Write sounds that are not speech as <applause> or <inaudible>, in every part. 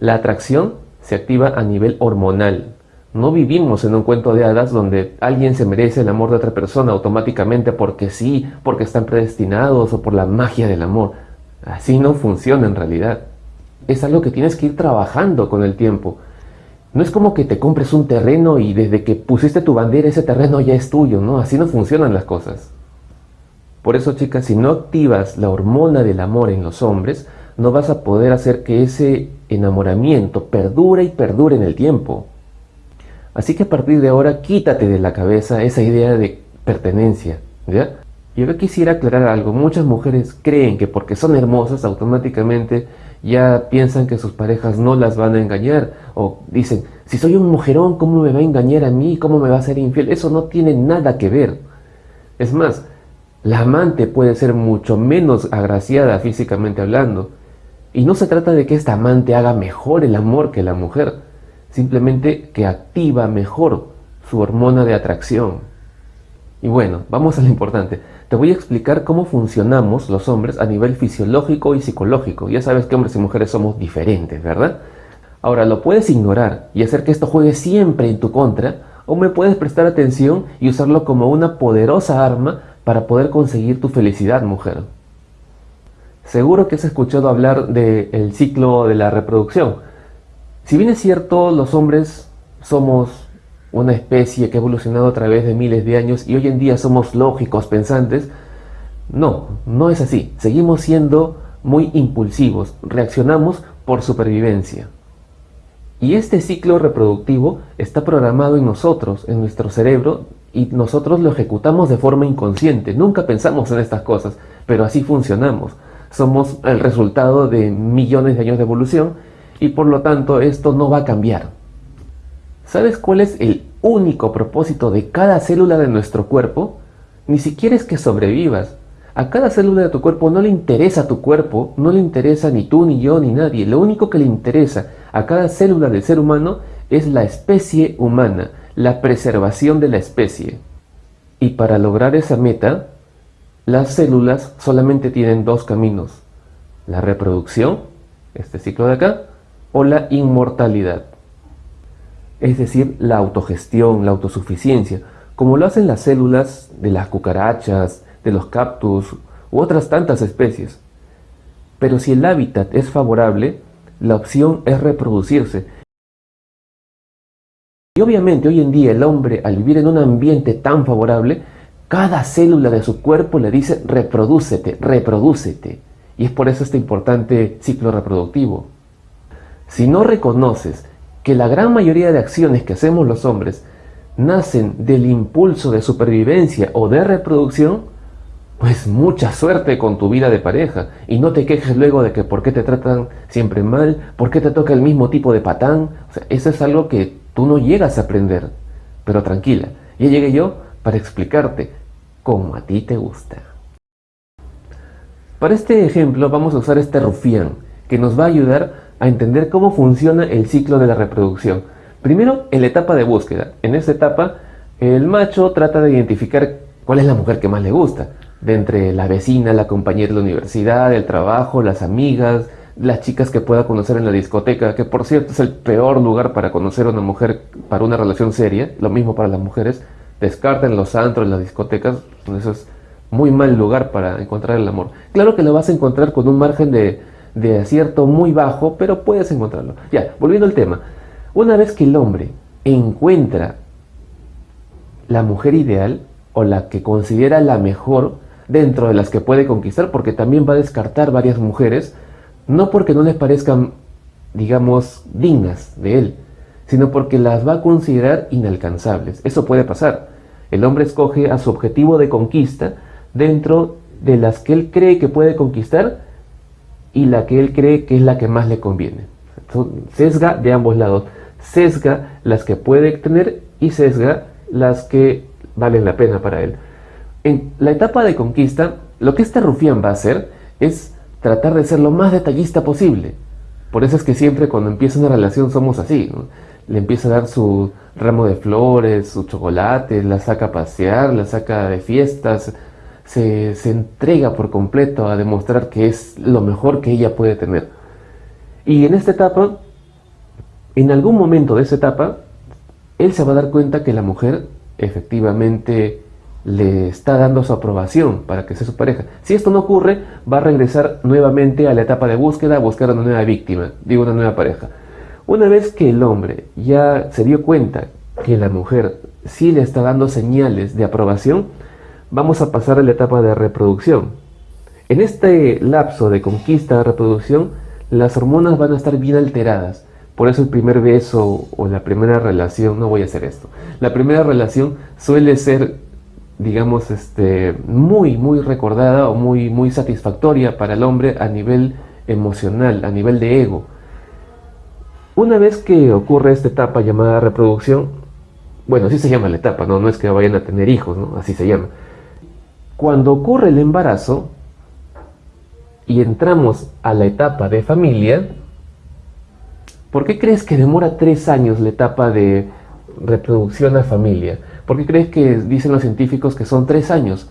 La atracción se activa a nivel hormonal. No vivimos en un cuento de hadas donde alguien se merece el amor de otra persona automáticamente porque sí, porque están predestinados o por la magia del amor. Así no funciona en realidad. Es algo que tienes que ir trabajando con el tiempo. No es como que te compres un terreno y desde que pusiste tu bandera ese terreno ya es tuyo, ¿no? Así no funcionan las cosas. Por eso, chicas, si no activas la hormona del amor en los hombres, no vas a poder hacer que ese enamoramiento perdure y perdure en el tiempo. Así que a partir de ahora quítate de la cabeza esa idea de pertenencia, ¿ya? Y quisiera aclarar algo. Muchas mujeres creen que porque son hermosas automáticamente ya piensan que sus parejas no las van a engañar. O dicen, si soy un mujerón, ¿cómo me va a engañar a mí? ¿Cómo me va a ser infiel? Eso no tiene nada que ver. Es más, la amante puede ser mucho menos agraciada físicamente hablando. Y no se trata de que esta amante haga mejor el amor que la mujer. Simplemente que activa mejor su hormona de atracción. Y bueno, vamos a lo importante. Te voy a explicar cómo funcionamos los hombres a nivel fisiológico y psicológico. Ya sabes que hombres y mujeres somos diferentes, ¿verdad? Ahora, lo puedes ignorar y hacer que esto juegue siempre en tu contra, o me puedes prestar atención y usarlo como una poderosa arma para poder conseguir tu felicidad, mujer. Seguro que has escuchado hablar del ciclo de la reproducción. Si bien es cierto, los hombres somos una especie que ha evolucionado a través de miles de años y hoy en día somos lógicos, pensantes. No, no es así. Seguimos siendo muy impulsivos, reaccionamos por supervivencia. Y este ciclo reproductivo está programado en nosotros, en nuestro cerebro, y nosotros lo ejecutamos de forma inconsciente. Nunca pensamos en estas cosas, pero así funcionamos. Somos el resultado de millones de años de evolución y por lo tanto esto no va a cambiar. ¿Sabes cuál es el único propósito de cada célula de nuestro cuerpo? Ni siquiera es que sobrevivas. A cada célula de tu cuerpo no le interesa tu cuerpo, no le interesa ni tú, ni yo, ni nadie. Lo único que le interesa a cada célula del ser humano es la especie humana, la preservación de la especie. Y para lograr esa meta, las células solamente tienen dos caminos. La reproducción, este ciclo de acá, o la inmortalidad es decir, la autogestión, la autosuficiencia, como lo hacen las células de las cucarachas, de los cactus u otras tantas especies. Pero si el hábitat es favorable, la opción es reproducirse. Y obviamente hoy en día el hombre, al vivir en un ambiente tan favorable, cada célula de su cuerpo le dice reprodúcete, reprodúcete. Y es por eso este importante ciclo reproductivo. Si no reconoces que la gran mayoría de acciones que hacemos los hombres nacen del impulso de supervivencia o de reproducción, pues mucha suerte con tu vida de pareja y no te quejes luego de que por qué te tratan siempre mal, por qué te toca el mismo tipo de patán, eso es algo que tú no llegas a aprender. Pero tranquila, ya llegué yo para explicarte cómo a ti te gusta. Para este ejemplo vamos a usar este rufián que nos va a ayudar a entender cómo funciona el ciclo de la reproducción. Primero, en la etapa de búsqueda. En esta etapa, el macho trata de identificar cuál es la mujer que más le gusta. De entre la vecina, la compañera de la universidad, el trabajo, las amigas, las chicas que pueda conocer en la discoteca, que por cierto es el peor lugar para conocer a una mujer para una relación seria, lo mismo para las mujeres, descarten los antros, las discotecas, eso es muy mal lugar para encontrar el amor. Claro que lo vas a encontrar con un margen de de acierto muy bajo, pero puedes encontrarlo. Ya, volviendo al tema. Una vez que el hombre encuentra la mujer ideal o la que considera la mejor dentro de las que puede conquistar, porque también va a descartar varias mujeres, no porque no les parezcan, digamos, dignas de él, sino porque las va a considerar inalcanzables. Eso puede pasar. El hombre escoge a su objetivo de conquista dentro de las que él cree que puede conquistar y la que él cree que es la que más le conviene. sesga de ambos lados. Sesga las que puede tener y sesga las que valen la pena para él. En la etapa de conquista, lo que este rufián va a hacer es tratar de ser lo más detallista posible. Por eso es que siempre cuando empieza una relación somos así. Le empieza a dar su ramo de flores, su chocolate, la saca a pasear, la saca de fiestas, se, entrega por completo a demostrar que es lo mejor que ella puede tener. Y en esta etapa en algún momento de esa etapa, él se va a dar cuenta que la mujer efectivamente le está dando su aprobación para que sea su pareja. Si esto no ocurre, va a regresar nuevamente a la etapa de búsqueda, a buscar una nueva víctima, digo una nueva pareja. Una vez que el hombre ya se dio cuenta que la mujer sí le está dando señales de aprobación, vamos a pasar a la etapa de reproducción. En este lapso de conquista de reproducción, las hormonas van a estar bien alteradas. Por eso el primer beso o la primera relación, no voy a hacer esto, la primera relación suele ser, digamos, este, muy, muy recordada o muy, muy satisfactoria para el hombre a nivel emocional, a nivel de ego. Una vez que ocurre esta etapa llamada reproducción, bueno, así se llama la etapa, no, no es que vayan a tener hijos, ¿no? así se llama. Cuando ocurre el embarazo y entramos a la etapa de familia, ¿por qué crees que demora tres años la etapa de reproducción a familia? ¿Por qué crees que dicen los científicos que son tres años?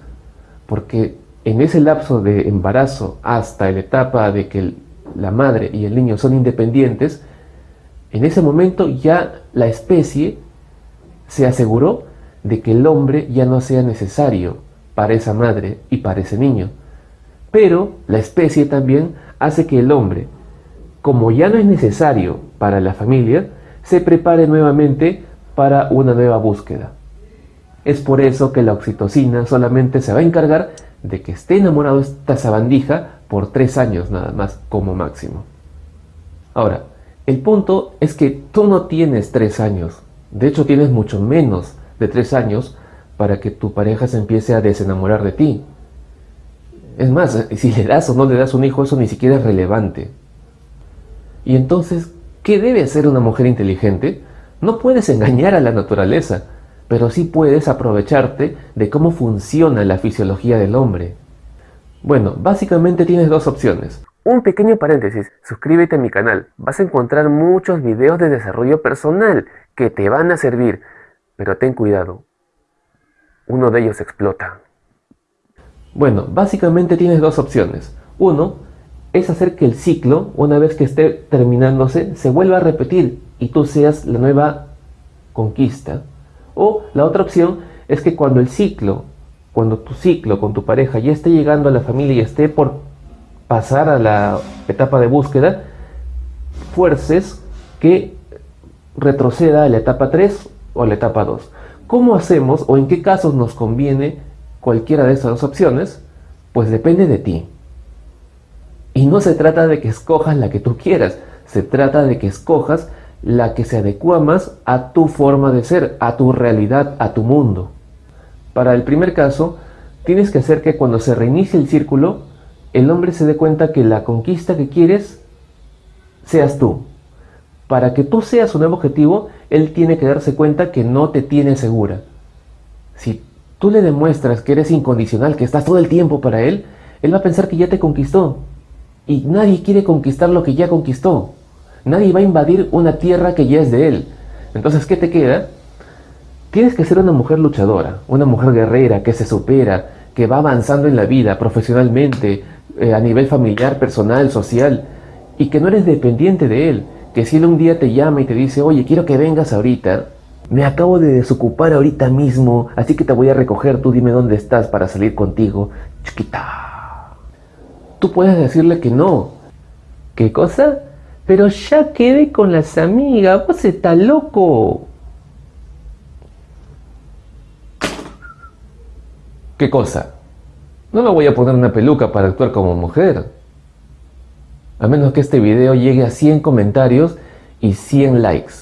Porque en ese lapso de embarazo hasta la etapa de que la madre y el niño son independientes, en ese momento ya la especie se aseguró de que el hombre ya no sea necesario para esa madre y para ese niño. Pero la especie también hace que el hombre, como ya no es necesario para la familia, se prepare nuevamente para una nueva búsqueda. Es por eso que la oxitocina solamente se va a encargar de que esté enamorado esta sabandija por tres años nada más como máximo. Ahora, el punto es que tú no tienes tres años, de hecho tienes mucho menos de tres años para que tu pareja se empiece a desenamorar de ti. Es más, si le das o no le das un hijo, eso ni siquiera es relevante. Y entonces, ¿qué debe hacer una mujer inteligente? No puedes engañar a la naturaleza, pero sí puedes aprovecharte de cómo funciona la fisiología del hombre. Bueno, básicamente tienes dos opciones. Un pequeño paréntesis, suscríbete a mi canal, vas a encontrar muchos videos de desarrollo personal que te van a servir, pero ten cuidado, uno de ellos explota. Bueno, básicamente tienes dos opciones. Uno es hacer que el ciclo, una vez que esté terminándose, se vuelva a repetir y tú seas la nueva conquista. O la otra opción es que cuando el ciclo, cuando tu ciclo con tu pareja ya esté llegando a la familia y esté por pasar a la etapa de búsqueda, fuerces que retroceda a la etapa 3 o la etapa 2. ¿Cómo hacemos o en qué casos nos conviene cualquiera de esas dos opciones? Pues depende de ti. Y no se trata de que escojas la que tú quieras, se trata de que escojas la que se adecua más a tu forma de ser, a tu realidad, a tu mundo. Para el primer caso, tienes que hacer que cuando se reinicie el círculo, el hombre se dé cuenta que la conquista que quieres seas tú. Para que tú seas un nuevo objetivo, él tiene que darse cuenta que no te tiene segura. Si tú le demuestras que eres incondicional, que estás todo el tiempo para él, él va a pensar que ya te conquistó. Y nadie quiere conquistar lo que ya conquistó. Nadie va a invadir una tierra que ya es de él. Entonces, ¿qué te queda? Tienes que ser una mujer luchadora, una mujer guerrera, que se supera, que va avanzando en la vida, profesionalmente, eh, a nivel familiar, personal, social, y que no eres dependiente de él, que si él un día te llama y te dice, oye, quiero que vengas ahorita, me acabo de desocupar ahorita mismo, así que te voy a recoger, tú dime dónde estás para salir contigo, chiquita. Tú puedes decirle que no. ¿Qué cosa? Pero ya quedé con las amigas, vos estás loco. ¿Qué cosa? No me voy a poner una peluca para actuar como mujer a menos que este video llegue a 100 comentarios y 100 likes.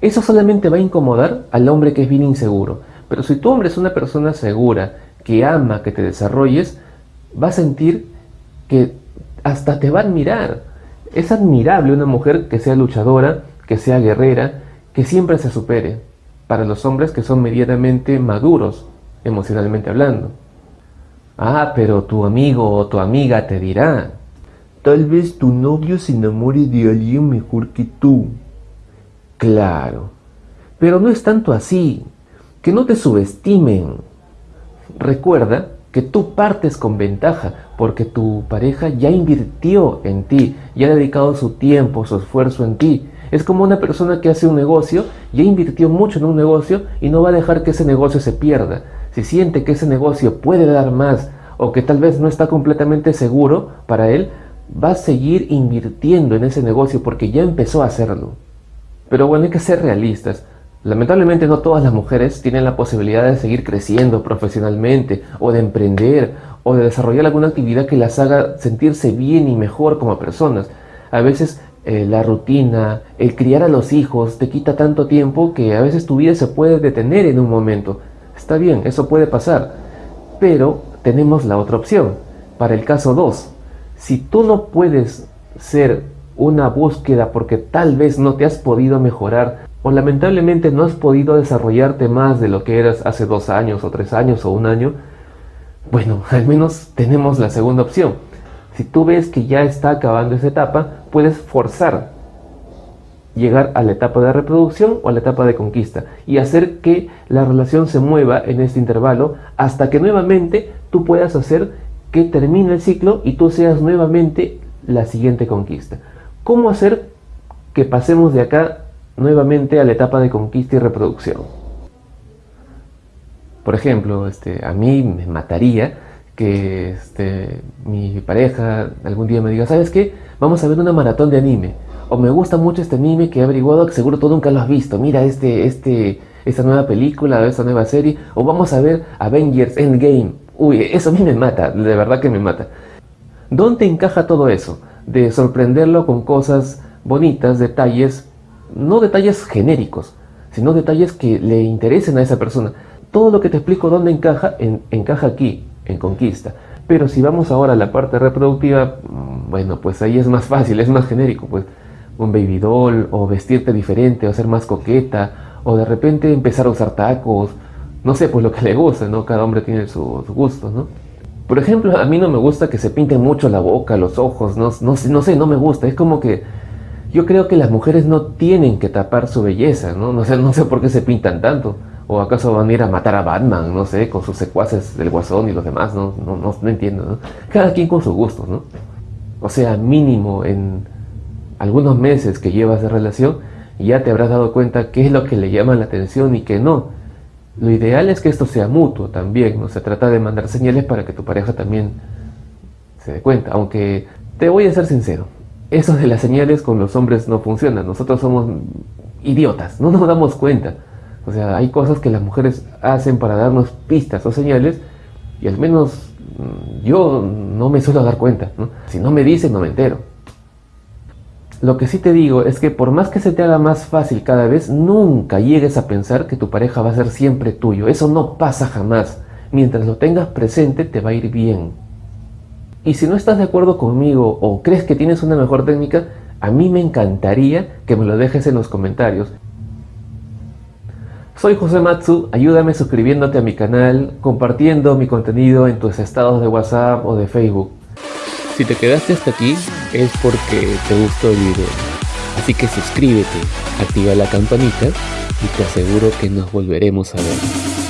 Eso solamente va a incomodar al hombre que es bien inseguro. Pero si tu hombre es una persona segura, que ama que te desarrolles, va a sentir que hasta te va a admirar. Es admirable una mujer que sea luchadora, que sea guerrera, que siempre se supere. Para los hombres que son medianamente maduros, emocionalmente hablando. Ah, pero tu amigo o tu amiga te dirá, Tal vez tu novio se enamore de alguien mejor que tú. Claro, pero no es tanto así. Que no te subestimen. Recuerda que tú partes con ventaja porque tu pareja ya invirtió en ti, ya ha dedicado su tiempo, su esfuerzo en ti. Es como una persona que hace un negocio, ya invirtió mucho en un negocio y no va a dejar que ese negocio se pierda. Si siente que ese negocio puede dar más o que tal vez no está completamente seguro para él, va a seguir invirtiendo en ese negocio porque ya empezó a hacerlo. Pero bueno, hay que ser realistas. Lamentablemente no todas las mujeres tienen la posibilidad de seguir creciendo profesionalmente o de emprender o de desarrollar alguna actividad que las haga sentirse bien y mejor como personas. A veces eh, la rutina, el criar a los hijos te quita tanto tiempo que a veces tu vida se puede detener en un momento. Está bien, eso puede pasar. Pero tenemos la otra opción. Para el caso 2, si tú no puedes ser una búsqueda porque tal vez no te has podido mejorar o lamentablemente no has podido desarrollarte más de lo que eras hace dos años o tres años o un año, bueno, <laughs> al menos tenemos la segunda opción. Si tú ves que ya está acabando esa etapa, puedes forzar llegar a la etapa de reproducción o a la etapa de conquista y hacer que la relación se mueva en este intervalo hasta que nuevamente tú puedas hacer que termine el ciclo y tú seas nuevamente la siguiente conquista. ¿Cómo hacer que pasemos de acá nuevamente a la etapa de conquista y reproducción? Por ejemplo, este, a mí me mataría que este, mi pareja algún día me diga, ¿sabes qué? Vamos a ver una maratón de anime. O me gusta mucho este anime que he averiguado que seguro tú nunca lo has visto. Mira este, este, esta nueva película, esta nueva serie. O vamos a ver Avengers Endgame. Uy, eso a mí me mata, de verdad que me mata. ¿Dónde encaja todo eso? De sorprenderlo con cosas bonitas, detalles, no detalles genéricos, sino detalles que le interesen a esa persona todo lo que te explico dónde encaja, encaja aquí, en conquista. Pero si vamos ahora a la parte reproductiva, mm, bueno, pues ahí es más fácil, es más genérico, pues un baby doll, o vestirte diferente, o ser más coqueta, o de repente empezar a usar tacos, no sé, pues lo que <laughs> le gusta, ¿no? Cada hombre tiene sus gustos, ¿no? Por ejemplo, a mí no me gusta que se pinten mucho la boca, los ojos, no, no, no sé, no me gusta, es como que yo creo que las mujeres no tienen que tapar su belleza, ¿no? No sé, no sé por qué se pintan tanto. ¿O acaso van a ir a matar a Batman, no sé, con sus secuaces del Guasón y los demás? No, no, no, entiendo, ¿no? Cada quien con sus gustos, ¿no? O sea, mínimo en algunos meses que llevas de relación, ya te habrás dado cuenta qué es lo que le llama la atención y qué no. Lo ideal es que esto sea mutuo también, ¿no? Se trata de mandar señales para que tu pareja también se dé cuenta. Aunque te voy a ser sincero, eso de las señales con los hombres no funciona. Nosotros somos idiotas, no nos damos cuenta. O sea, hay cosas que las mujeres hacen para darnos pistas o señales y al menos mm, yo no me suelo dar cuenta. Si no me dicen, no me entero. Lo que sí te digo es que por más que se te haga más fácil cada vez, nunca llegues a pensar que tu pareja va a ser siempre tuyo. Eso no pasa jamás. Mientras lo tengas presente, te va a ir bien. Y si no estás de acuerdo conmigo o crees que tienes una mejor técnica, a mí me encantaría que me lo dejes en los comentarios. Soy José Matsu, ayúdame suscribiéndote a mi canal, compartiendo mi contenido en tus estados de WhatsApp o de Facebook. Si te quedaste hasta aquí es porque te gustó el video. Así que suscríbete, activa la campanita y te aseguro que nos volveremos a ver.